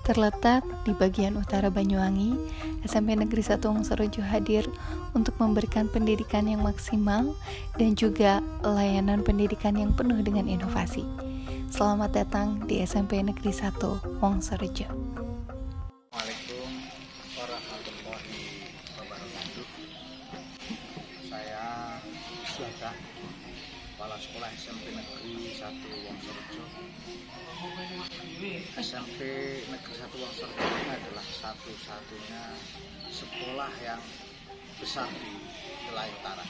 Terletak di bagian utara Banyuwangi, SMP Negeri 1 Wongsorejo hadir untuk memberikan pendidikan yang maksimal dan juga layanan pendidikan yang penuh dengan inovasi. Selamat datang di SMP Negeri 1 Wongsorejo. Assalamualaikum warahmatullahi wabarakatuh. Saya Suhada, Kepala Sekolah SMP Negeri 1 Wongsorejo. SMP Negeri 1 Wongsorejo ini adalah satu-satunya sekolah yang besar di wilayah utara.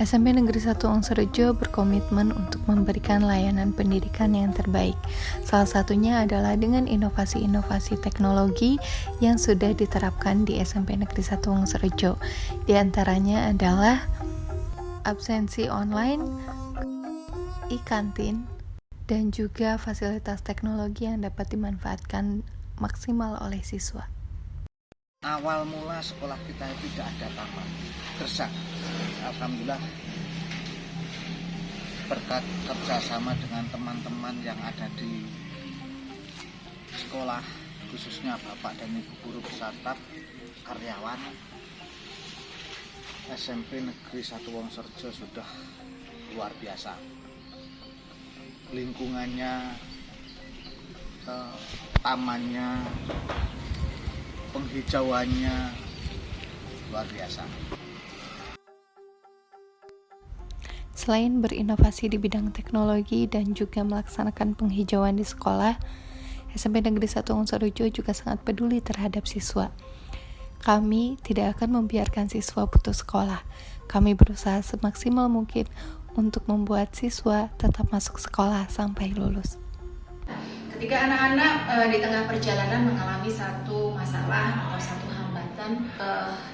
SMP Negeri 1 Wongsorejo berkomitmen untuk memberikan layanan pendidikan yang terbaik. Salah satunya adalah dengan inovasi-inovasi teknologi yang sudah diterapkan di SMP Negeri 1 Wongsorejo. Di antaranya adalah absensi online, e-kantin, dan juga fasilitas teknologi yang dapat dimanfaatkan maksimal oleh siswa. Awal mula sekolah kita tidak ada taman, gersak. Alhamdulillah berkat kerjasama dengan teman-teman yang ada di sekolah khususnya bapak dan ibu guru peserta karyawan SMP Negeri 1 Wongsorjo sudah luar biasa lingkungannya eh, tamannya penghijauannya luar biasa Selain berinovasi di bidang teknologi dan juga melaksanakan penghijauan di sekolah, SMP Negeri 1 Wongsorejo juga sangat peduli terhadap siswa. Kami tidak akan membiarkan siswa putus sekolah. Kami berusaha semaksimal mungkin untuk membuat siswa tetap masuk sekolah sampai lulus. Ketika anak-anak e, di tengah perjalanan mengalami satu masalah atau satu hambatan e,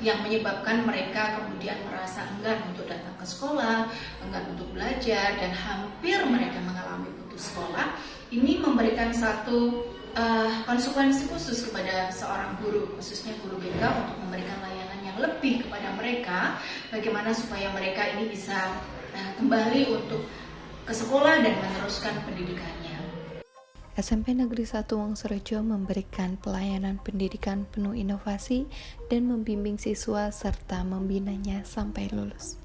yang menyebabkan mereka kemudian merasa enggan untuk datang ke sekolah, enggan untuk belajar, dan hampir mereka mengalami putus sekolah, ini memberikan satu uh, konsekuensi khusus kepada seorang guru, khususnya guru BK untuk memberikan layanan yang lebih kepada mereka, bagaimana supaya mereka ini bisa kembali untuk ke sekolah dan meneruskan pendidikannya. SMP Negeri 1 Wongsorejo memberikan pelayanan pendidikan penuh inovasi dan membimbing siswa serta membinanya sampai lulus.